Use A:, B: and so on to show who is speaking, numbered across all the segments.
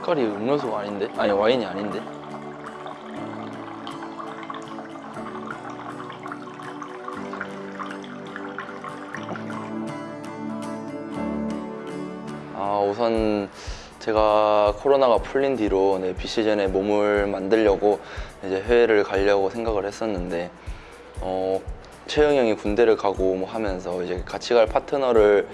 A: 색깔이 음료수가 아닌데? 아니 와인이 아닌데? 아 우선 제가 코로나가 풀린 뒤로 네, 비시즌에 몸을 만들려고 이제 해외를 가려고 생각을 했었는데 어, 채영 형이 군대를 가고 뭐 하면서 이제 같이 갈 파트너를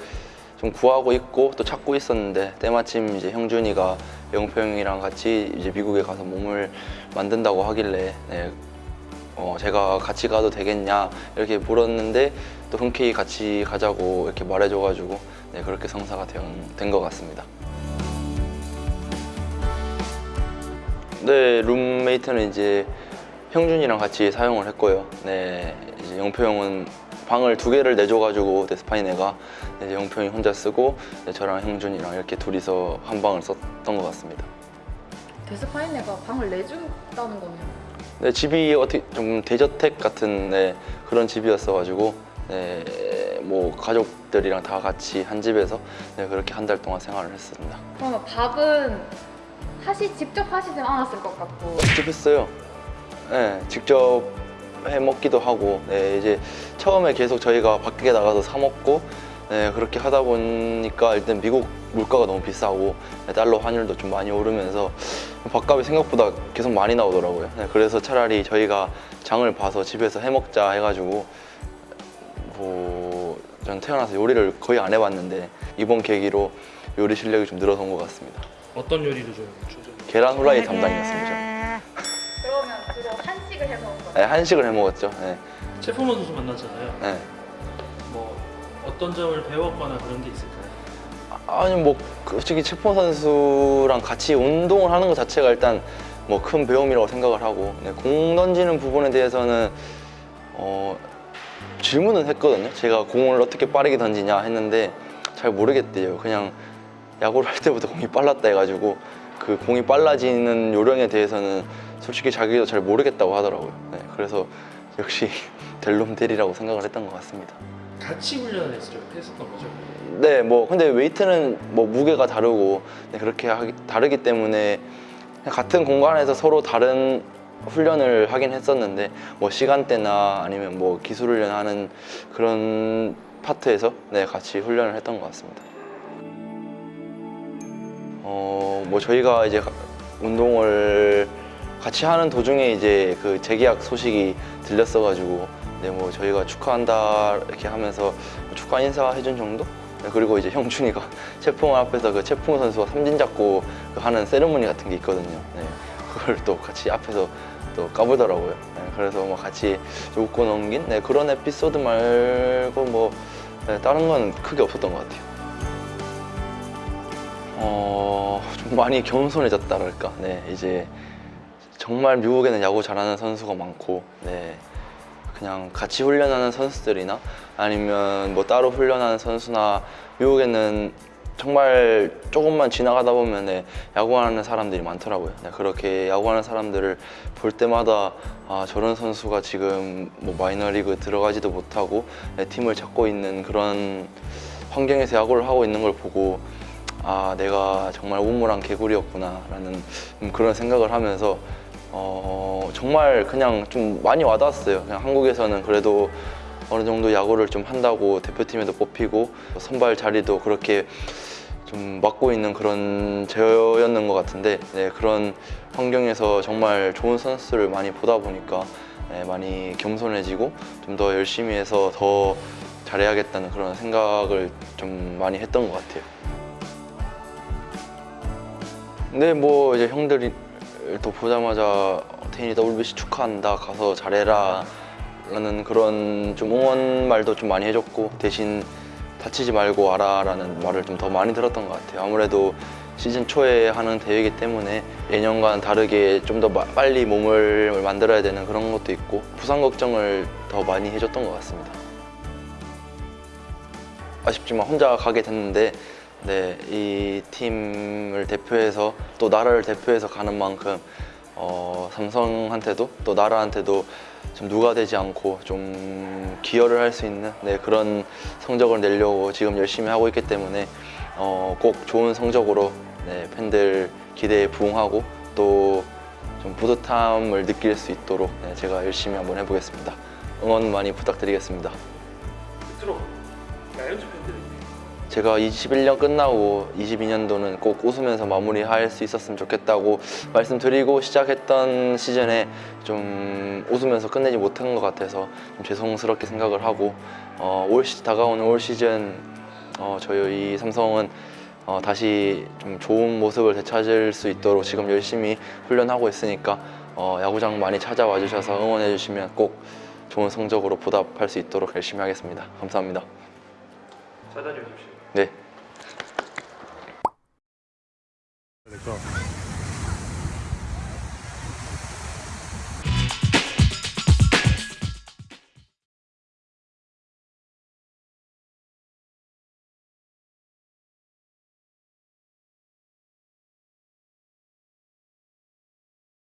A: 좀 구하고 있고 또 찾고 있었는데 때마침 이제 형준이가 영표 형이랑 같이 이제 미국에 가서 몸을 만든다고 하길래 네, 어, 제가 같이 가도 되겠냐 이렇게 물었는데 또 흔쾌히 같이 가자고 이렇게 말해줘가지고 네, 그렇게 성사가 된 것 같습니다. 네, 룸메이트는 이제 형준이랑 같이 사용을 했고요. 네, 이제 영표 형은 방을 두 개를 내줘가지고 데스파이네가 형이 혼자 쓰고 네, 저랑 형준이랑 이렇게 둘이서 한 방을 썼던 것 같습니다.
B: 데스파이네가 방을 내준다는 거네요.
A: 네, 집이 어떻게 좀 대저택 같은 네, 그런 집이었어가지고 네, 뭐 가족들이랑 다 같이 한 집에서 네, 그렇게 한 달 동안 생활을 했습니다.
B: 그러면 밥은 하시 직접 하시진 않았을 것 같고
A: 직접 했어요. 네, 직접 해 먹기도 하고 네, 이제 처음에 계속 저희가 밖에 나가서 사 먹고 네, 그렇게 하다 보니까 일단 미국 물가가 너무 비싸고 네, 달러 환율도 좀 많이 오르면서 밥값이 생각보다 계속 많이 나오더라고요. 네, 그래서 차라리 저희가 장을 봐서 집에서 해 먹자 해가지고 뭐, 전 태어나서 요리를 거의 안 해봤는데 이번 계기로 요리 실력이 좀 늘어선 것 같습니다.
C: 어떤 요리를 좀 주죠?
A: 계란 후라이 담당이었습니다.
B: 한식을 해 먹은 거예요?
A: 네, 한식을 해 먹었죠. 네,
C: 체포먼 선수 만났잖아요.
A: 네.
C: 뭐 어떤 점을 배웠거나 그런 게 있을까요?
A: 아니 뭐 솔직히 채포 선수랑 같이 운동을 하는 것 자체가 일단 뭐 큰 배움이라고 생각을 하고 네, 공 던지는 부분에 대해서는 어, 질문은 했거든요. 제가 공을 어떻게 빠르게 던지냐 했는데 잘 모르겠대요. 그냥 야구를 할 때부터 공이 빨랐다 해가지고 그 공이 빨라지는 요령에 대해서는 솔직히 자기도 잘 모르겠다고 하더라고요. 네, 그래서 역시 델롬 델이라고 생각을 했던 것 같습니다.
C: 같이 훈련을. 했었던 거죠.
A: 네, 뭐 근데 웨이트는 뭐 무게가 다르고 네, 그렇게 하기, 다르기 때문에 같은 공간에서 서로 다른 훈련을 하긴 했었는데 뭐 시간대나 아니면 뭐 기술 훈련하는 그런 파트에서 네 같이 훈련을 했던 것 같습니다. 어, 뭐 저희가 이제 가- 운동을 같이 하는 도중에 이제 그 재계약 소식이 들렸어가지고 네 뭐 저희가 축하한다 이렇게 하면서 축하 인사 해준 정도? 네, 그리고 이제 형준이가 채풍 앞에서 그 채풍 선수와 삼진 잡고 그 하는 세레모니 같은 게 있거든요. 네, 그걸 또 같이 앞에서 또 까불더라고요. 네, 그래서 뭐 같이 웃고 넘긴 네, 그런 에피소드 말고 뭐 네, 다른 건 크게 없었던 것 같아요. 어, 좀 많이 겸손해졌다랄까. 네, 이제 정말 미국에는 야구 잘하는 선수가 많고, 네, 그냥 같이 훈련하는 선수들이나 아니면 뭐 따로 훈련하는 선수나 미국에는 정말 조금만 지나가다 보면 네, 야구하는 사람들이 많더라고요. 네, 그렇게 야구하는 사람들을 볼 때마다 아, 저런 선수가 지금 뭐 마이너리그 들어가지도 못하고 네, 팀을 찾고 있는 그런 환경에서 야구를 하고 있는 걸 보고 아 내가 정말 우물한 개구리였구나 라는 음, 그런 생각을 하면서 어, 정말 그냥 좀 많이 와닿았어요. 그냥 한국에서는 그래도 어느 정도 야구를 좀 한다고 대표팀에도 뽑히고 선발 자리도 그렇게 좀 맡고 있는 그런 제어였는 것 같은데 네, 그런 환경에서 정말 좋은 선수를 많이 보다 보니까 네, 많이 겸손해지고 좀 더 열심히 해서 더 잘해야겠다는 그런 생각을 좀 많이 했던 것 같아요. 근데 뭐 이제 형들이 또 보자마자 태인이 WBC 축하한다 가서 잘해라 라는 그런 좀 응원 말도 좀 많이 해줬고 대신 다치지 말고 와라 라는 말을 좀 더 많이 들었던 것 같아요. 아무래도 시즌 초에 하는 대회이기 때문에 예년과는 다르게 좀 더 빨리 몸을 만들어야 되는 그런 것도 있고 부상 걱정을 더 많이 해줬던 것 같습니다. 아쉽지만 혼자 가게 됐는데 네, 이 팀을 대표해서 또 나라를 대표해서 가는 만큼 어, 삼성한테도 또 나라한테도 좀 누가 되지 않고 좀 기여를 할 수 있는 네, 그런 성적을 내려고 지금 열심히 하고 있기 때문에 어, 꼭 좋은 성적으로 네, 팬들 기대에 부응하고 또 좀 뿌듯함을 느낄 수 있도록 네, 제가 열심히 한번 해보겠습니다. 응원 많이 부탁드리겠습니다.
C: 끝으로 라이온즈 팬들에게
A: 제가 21년 끝나고 22년도는 꼭 웃으면서 마무리할 수 있었으면 좋겠다고 말씀드리고 시작했던 시즌에 좀 웃으면서 끝내지 못한 것 같아서 좀 죄송스럽게 생각을 하고 어, 올 시, 다가오는 올 시즌 어, 저희 삼성은 어, 다시 좀 좋은 모습을 되찾을 수 있도록 지금 열심히 훈련하고 있으니까 어, 야구장 많이 찾아와 주셔서 응원해 주시면 꼭 좋은 성적으로 보답할 수 있도록 열심히 하겠습니다. 감사합니다.
C: 잘 다녀오십시오.
A: 네.
D: 그러니까